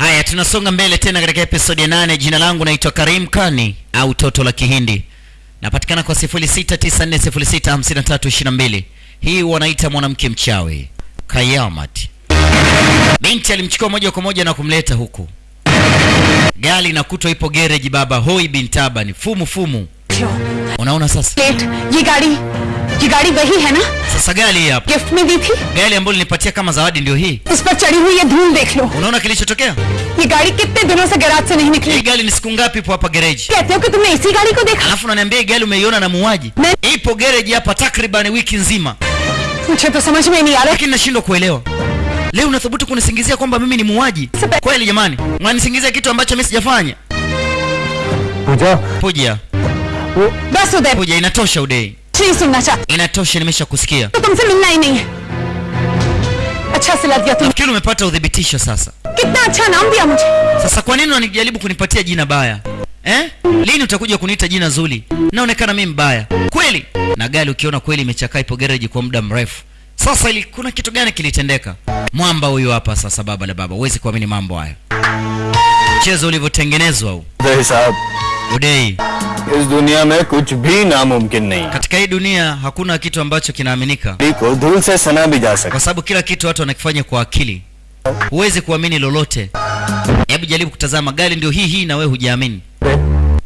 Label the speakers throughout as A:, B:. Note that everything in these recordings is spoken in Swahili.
A: Haya, tunasonga mbele tena katika episodi ya nane. Jina langu naitwa Karim Kani au Toto la Kihindi, napatikana kwa 0694065322. Hii wanaita mwanamke mchawi Kayamat. Binti alimchukua moja kwa moja na kumleta huku, gari na kutwa ipo gereji. Baba hoi bintaba ni fumu fumu. Unaona sasa,
B: late ये गाड़ी ये गाड़ी वही है ना
A: sasa gari hii hapa,
B: gift में दी थी
A: gari ambayo nilipatia kama zawadi ndio hii.
B: उस पर चढ़ी हुई ये धूल देख लो
A: Unaona kilichotokea?
B: ये गाड़ी कितने दिनों से गैराज से नहीं
A: Hii
B: निकली
A: gari ni siku ngapi ipo hapa gereji?
B: कहते हो कि तुमने इसी गाड़ी को देखा
A: alafu unaniambia hii gari umeiona na muuaji
B: Ne-
A: ipo gereji hapa takriban wiki nzima
B: मुझे तो समझ में नहीं आ रहा
A: lakini nashindwa kuelewa leo unathubutu kunisingizia kwamba mimi ni muuaji
B: Sasa-
A: kweli jamani mnanisingizia kitu ambacho mimi sijafanya
C: पूजा
A: puja
B: Oh. Basi
A: ude. Kuja inatosha
B: udai. Chisi mnacha.
A: Inatosha nimesha
B: nimeshakusikia. Tutamsema nini? Acha sila vya tu.
A: Nafikiri umepata udhibitisho sasa.
B: Kitna cha naambia mtu.
A: Sasa kwa nini unanijaribu kunipatia jina baya? Eh? Lini utakuja kuniita jina zuri? Naonekana mimi mbaya. Kweli? Na gari ukiona kweli imechakaa ipo garage kwa muda mrefu. Sasa ili kuna kitu gani kilitendeka? Mwamba huyu hapa sasa, baba la baba, huwezi kuamini mambo haya, mchezo ulivyotengenezwa huu. udei
C: इस दुनिया में कुछ भी नामुमकिन नहीं
A: katika hii dunia hakuna kitu ambacho kinaaminika
C: है को धूल से सना भी जा सकता
A: kwa sababu kila kitu watu wanakifanya kwa akili huwezi kuamini lolote hebu jaribu kutazama gari ndio hii hii na wewe hujaamini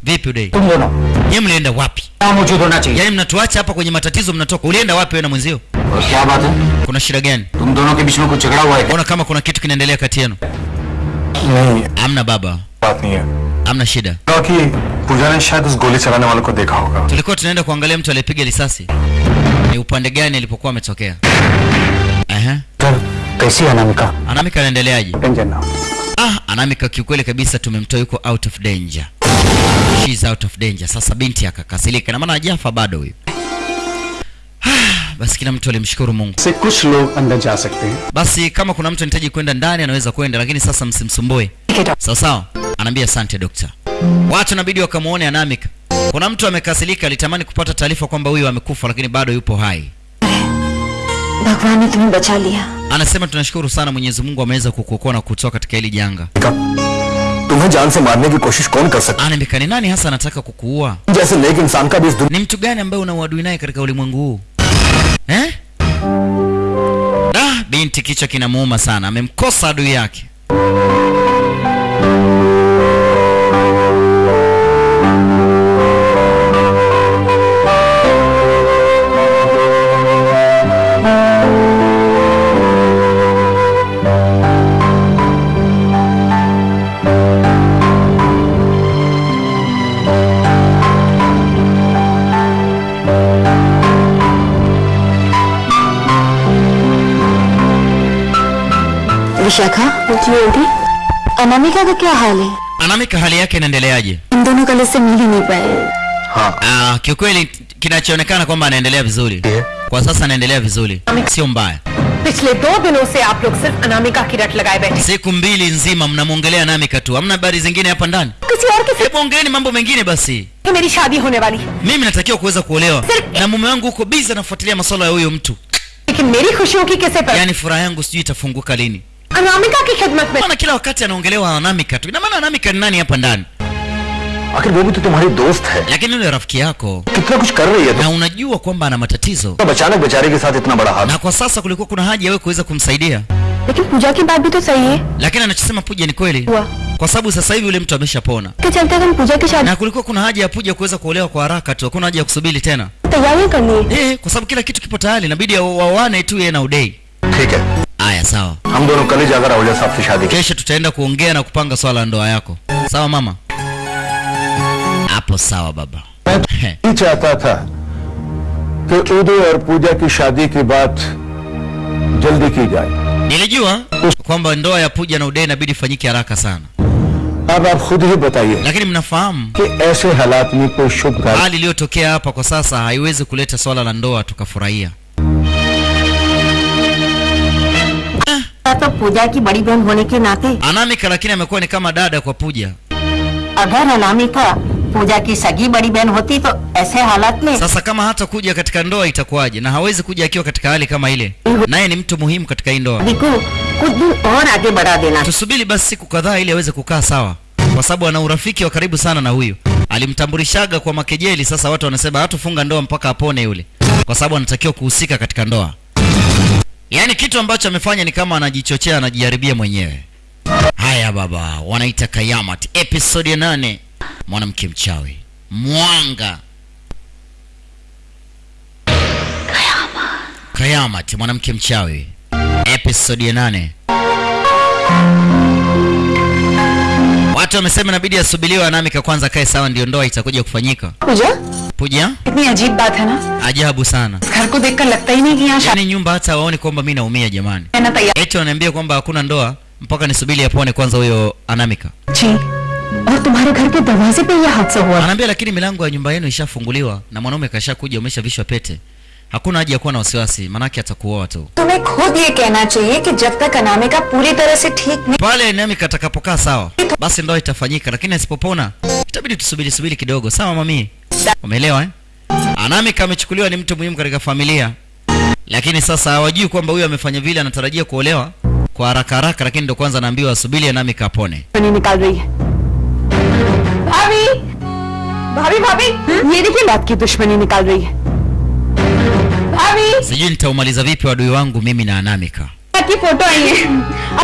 A: vipi udei
C: तुम दोनों
A: ye mlienda wapi
C: मौजूद होना चाहिए
A: yaani mnatuacha hapa kwenye matatizo mnatoka ulienda wapi wewe na mwenzio
C: और क्या बात है
A: kuna shida gani
C: तुम दोनों के बीच में कुछ झगड़ा हुआ है
A: ona kama kuna kitu kinaendelea kati yenu
C: नहीं
A: amna baba
C: बात नहीं है
A: amna shida
C: क्योंकि पूजा ने शायद उस गोली चलाने वाले को देखा होगा
A: tulikuwa tunaenda kuangalia mtu aliyepiga risasi ni upande gani alipokuwa ametokea Aha.
C: Sir कैसी है अनामिका
A: anamika anaendeleaje
C: टेंशन ना
A: ah anamika kiukweli kabisa tumemtoa yuko out of danger She's out of danger sasa binti akakasilika na maana hajafa bado huyu Ah, basi kila mtu alimshukuru mungu
C: से कुछ लोग अंदर जा सकते हैं
A: basi kama kuna mtu anahitaji kwenda ndani anaweza kwenda lakini sasa msimsumbue sawa sawa anaambia asante dokta watu inabidi wakamwone anamika kuna mtu amekasilika alitamani kupata taarifa kwamba huyu amekufa lakini bado yupo hai
B: भगवान ने तुम्हें बचा लिया
A: anasema tunashukuru sana mwenyezi mungu ameweza kukuokoa na kutoa katika hili janga
C: तुम्हें जान से मारने की कोशिश कौन कर सकता
A: anamika ni nani hasa anataka kukuua
C: है जैसे नेक इंसान का भी इस दुनिया
A: ni mtu gani ambaye una uadui naye katika ulimwengu huu Eh? ah, binti kichwa kinamuuma sana amemkosa adui yake
B: Vishakha जी अनामिका का क्या हाल है
A: anamika hali yake inaendeleaje
B: इन दोनों कल से मिल ही नहीं पाए
C: हाँ
A: ah, kiukweli kinachoonekana kwamba anaendelea vizuri kwa sasa anaendelea vizuri sio mbaya
B: पिछले दो दिनों से आप लोग सिर्फ अनामिका की रट लगाए बैठे
A: siku mbili nzima mnamwongelea namika tu hamna habari zingine hapa ndani
B: किसी और के
A: hebu ongeeni mambo mengine basi
B: साथ मेरी शादी होने वाली है
A: mimi natakiwa kuweza kuolewa na mume wangu huko bizi anafuatilia masuala ya huyo mtu
B: लेकिन मेरी खुशियों की किसे पर
A: yaani furaha yangu sijui itafunguka lini
B: Anamika kikhidmat mein.
A: ana kila wakati anaongelewa anaamika tu. Ina maana anaamika ni nani hapa ndani?
C: Akhir wo bhi to tumhari dost hai.
A: lekin yule rafiki yako.
C: Kitna kuch kar rahi hai.
A: Na unajua kwamba ana matatizo.
C: Bachanak bechare ke sath itna bada haal
A: Na kwa sasa kulikuwa kuna haja wewe kuweza kumsaidia.
B: lekin puja ki baat bhi to sahi hai.
A: Lakini anachosema puja ni kweli.
B: Hua.
A: Kwa sababu sasa hivi yule mtu ameshapona.
B: Kichalte hum Pooja ki shaadi.
A: Na kulikuwa kuna haja ya Puja kuweza kuolewa kwa haraka tu. Hakuna haja ya kusubiri tena.
B: Tayari kani?
A: Eh, kwa sababu kila kitu kipo tayari. Inabidi waoane tu yeye na Udei.
C: Okay.
A: aya sawa
C: हम दोनों कल ही जाकर राहुल साहब से शादी करें
A: kesho tutaenda kuongea na kupanga swala la ndoa yako sawa mama hapo sawa baba
D: मैं नहीं चाहता था कि उदय और पूजा की शादी की बात जल्दी की जाए
A: nilijua kwamba ndoa ya puja na udei inabidi ifanyike haraka sana
D: अब आप खुद ही बताइए
A: lakini mnafahamu
D: कि ऐसे हालात में कोई शुभ कार्य
A: hali iliyotokea hapa kwa sasa haiwezi kuleta swala la ndoa tukafurahia
E: तो पूजा की बड़ी बहन होने के नाते
A: anamika lakini amekuwa ni kama dada kwa puja
E: अगर अनामिका पूजा की सगी बड़ी बहन होती तो ऐसे हालात में
A: sasa kama hata kuja katika ndoa itakuwaje na hawezi kuja akiwa katika hali kama ile naye ni mtu muhimu katika hii ndoa
E: शादी को कुछ दिन और आगे बढ़ा देना
A: tusubiri basi siku kadhaa ili aweze kukaa sawa kwa sababu ana urafiki wa karibu sana na huyu alimtambulishaga kwa makejeli sasa watu wanasema hatufunga ndoa mpaka apone yule kwa sababu anatakiwa kuhusika katika ndoa yaani kitu ambacho amefanya ni kama anajichochea anajiharibia mwenyewe. Haya baba wanaita kayamat episode ya nane. Mwanamke mchawi. Mwanga. Kayamat mwanamke mchawi. Episode ya nane Watu wamesema inabidi asubiriwe Anamika kwanza kae sawa, ndio ndoa itakuja kufanyika.
B: Puja?
A: Puja?
B: Kitni ajeeb baat hai na?
A: Ajabu sana.
B: Ghar ko dekhkar lagta hi nahi ki yahan
A: yani nyumba hata waone kwamba mimi naumia jamani. Eti wananiambia kwamba hakuna ndoa mpaka nisubiri apone kwanza huyo Anamika.
B: Ji. Aur tumhare ghar ke darwaze pe ye hadsa hua.
A: Anaambia lakini milango ya nyumba yenu ishafunguliwa na mwanaume kashakuja umeshavishwa pete hakuna haja ya kuwa na wasiwasi manake atakuoa tu
B: तुम्हें खुद ये कहना चाहिए कि जब तक अनामिका पूरी तरह से ठीक नहीं
A: pale namika atakapokaa sawa basi ndoa itafanyika lakini asipopona itabidi tusubiri subiri kidogo sawa mami umeelewa eh? anamika amechukuliwa ni mtu muhimu katika familia lakini sasa hawajui kwamba huyu amefanya vile anatarajia kuolewa kwa haraka haraka lakini ndo kwanza anaambiwa asubiri anamika apone
B: नहीं निकाल रही है भाभी भाभी भाभी ये देखिए बात की दुश्मनी निकाल रही है भाभी
A: sijui nitaumaliza vipi wadui wangu mimi na anamika.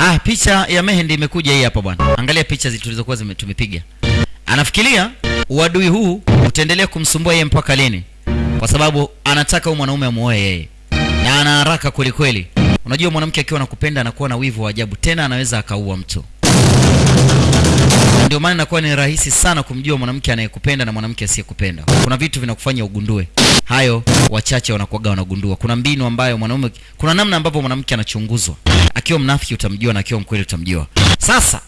A: Ah, picha ya mehendi imekuja hii hapa bwana. Angalia picha tulizokuwa tumepiga. Anafikiria uadui huu utaendelea kumsumbua yeye mpaka lini? Kwa sababu anataka huyu mwanaume amuoe yeye. Na ana haraka kwelikweli unajua mwanamke akiwa anakupenda anakuwa na wivu wa ajabu. Tena anaweza akaua mtu ndio maana inakuwa ni rahisi sana kumjua mwanamke anayekupenda na mwanamke asiyekupenda. Kuna vitu vinakufanya ugundue hayo, wachache wanakuaga wanagundua. Kuna mbinu ambayo mwanaume, kuna namna ambavyo mwanamke anachunguzwa. Akiwa mnafiki utamjua na akiwa mkweli utamjua. Sasa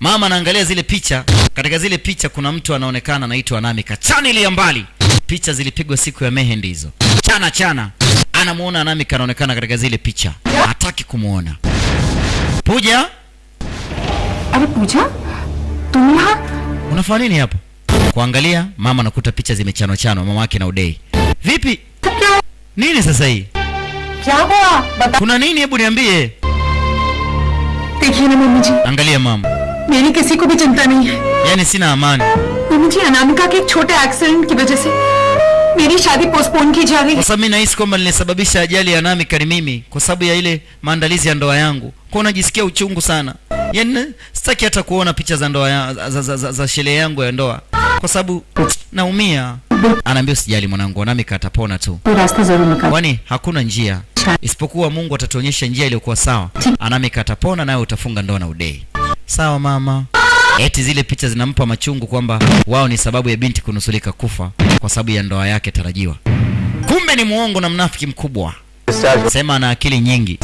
A: mama anaangalia zile picha, katika zile picha kuna mtu anaonekana anaitwa Nami Kachani ile mbali. Picha zilipigwa siku ya mehendi hizo, chana chana. Anamuona Nami kanaonekana katika zile picha, hataki kumuona Puja.
B: Are Puja? तुम यहाँ
A: unafanya nini hapa kuangalia mama anakuta picha zimechanwa chanwa mama yake na udei vipi nini sasa hii
B: क्या हुआ बता
A: kuna nini hebu niambie
B: देखिए ना मम्मी जी
A: angalia mama
B: मेरी किसी को भी चिंता नहीं है
A: yaani sina amani
B: मम्मी जी अनामिका के एक छोटे एक्सीडेंट की वजह से मेरी शादी पोस्टपोन की जा रही
A: kwa
B: है
A: sababu mi nahisi kwamba nilisababisha ajali ya namika ni mimi kwa sababu ya ile maandalizi ya ndoa yangu kwa najisikia uchungu sana yaani sitaki hata kuona picha za ndoa ya, za, za, za, za sherehe yangu ya ndoa kwa sababu naumia. Anaambia usijali mwanangu, nami katapona tu, kwani hakuna njia isipokuwa Mungu atatuonyesha njia iliyokuwa sawa, anami katapona, nawe utafunga ndoa na udei. Sawa mama. Eti zile picha zinampa machungu kwamba wao ni sababu ya binti kunusulika kufa kwa sababu ya ndoa yake tarajiwa. Kumbe ni muongo na mnafiki mkubwa, sema ana akili nyingi.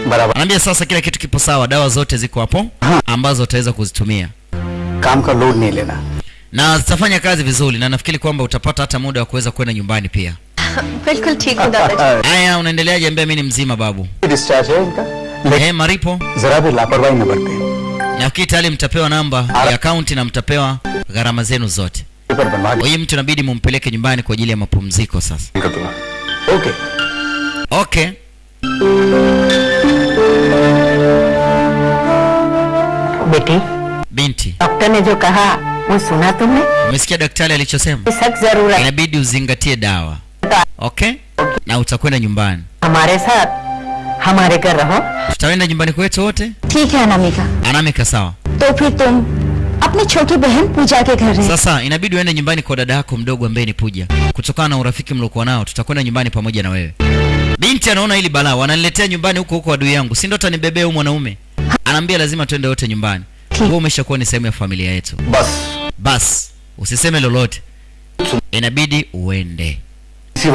C: सारी दवाइयाँ बराबर
A: anaambia sasa kila kitu kipo sawa dawa zote ziko hapo ambazo utaweza kuzitumia
C: काम का लोड नहीं लेना
A: na zitafanya kazi vizuri na nafikiri kwamba utapata hata muda wa kuweza kwenda nyumbani pia
B: बिल्कुल ठीक हूँ दादाजी
A: haya unaendeleaje ambia mi ni mzima babu
C: discharge है इनका लेकिन
A: eh maripo
C: जरा भी लापरवाही न बरते
A: nafikiri tayari mtapewa namba ya akaunti na mtapewa gharama zenu zote
C: paper बनवा
A: kwa hiyo mtu inabidi mumpeleke nyumbani kwa ajili ya mapumziko sasa
C: कर दूंगा ओके
A: okay binti
E: डॉक्टर ने जो कहा वो सुना तुमने
A: umesikia daktari alichosema
E: सख्त जरूरत
A: inabidi uzingatie dawa okay na utakwenda nyumbani
E: हमारे साथ हमारे घर रहो
A: tutaenda nyumbani kwetu wote
B: ठीक है अनामिका
A: anamika sawa
B: तो फिर तुम अपनी छोटी बहन पूजा के घर रहे
A: sasa inabidi uende nyumbani kwa dada yako mdogo ambaye ni puja kutokana na urafiki mliokuwa nao tutakwenda nyumbani pamoja na wewe binti anaona hili balaa wananiletea nyumbani huko huko adui yangu si ndo atanibebea huyu mwanaume anaambia lazima tuende wote nyumbani wewe umeshakuwa ni sehemu ya familia yetu.
C: Bas.
A: Bas. Usiseme lolote. Inabidi uende.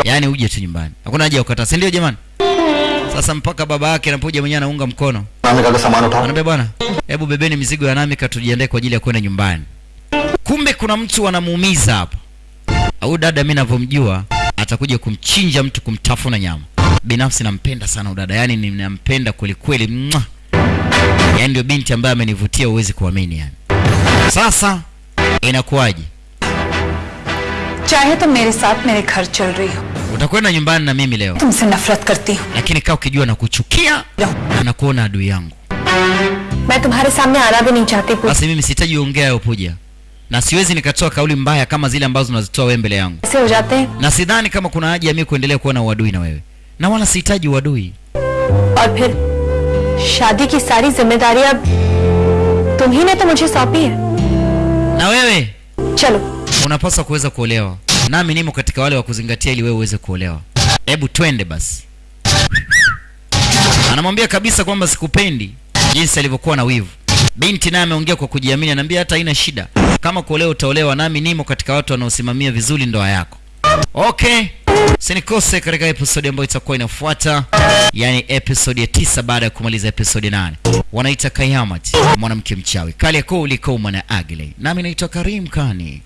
A: Yaani uje tu nyumbani. Hakuna haja ya kukataa, si ndio jamani? Sasa mpaka baba yake anapoja mwenyewe anaunga mkono. Anambia bwana, hebu bebeni mizigo ya nami tujiandae kwa ajili ya kwenda nyumbani. Kumbe kuna mtu anamuumiza hapa. Au dada mimi ninavyomjua atakuja kumchinja mtu kumtafuna nyama. Binafsi nampenda sana udada, yani ninampenda kweli kweli yani ndio binti ambaye amenivutia uwezi kuamini yani. Sasa inakuwaje?
B: chahe to mere sath mere ghar chal rahi ho
A: utakwenda nyumbani na mimi leo.
B: tumse nafrat karti hu
A: lakini kaa ukijua nakuchukia na kuona adui yangu.
B: main tumhare samne aana bhi nahi chahti
A: basi mimi sitaji ongea yo puja na siwezi nikatoa kauli mbaya kama zile ambazo unazitoa wewe mbele yangu.
B: Sio jate.
A: na sidhani kama kuna haja ya mimi kuendelea kuwa na uadui na wewe. Na wala sihitaji uadui.
B: Aur phir शादी की सारी जिम्मेदारी अब तुम ही ने तो मुझे सौंपी है
A: na wewe
B: चलो
A: unapaswa kuweza kuolewa nami nimo katika wale wa kuzingatia ili wewe uweze kuolewa hebu twende basi anamwambia kabisa kwamba sikupendi jinsi alivyokuwa na wivu binti naye ameongea kwa kujiamini anaambia hata haina shida kama kuolewa utaolewa nami nimo katika watu wanaosimamia vizuri ndoa yako okay sinikose katika episodi ambayo itakuwa inafuata yani episode ya tisa baada ya kumaliza episode nane. Wanaita kayamati mwanamke mchawi. Kali yako uliko mwana agle nami naitwa karim kani